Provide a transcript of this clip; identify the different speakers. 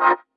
Speaker 1: Thank you.